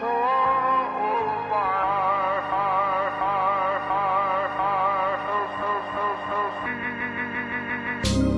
so far, so, so, so, so,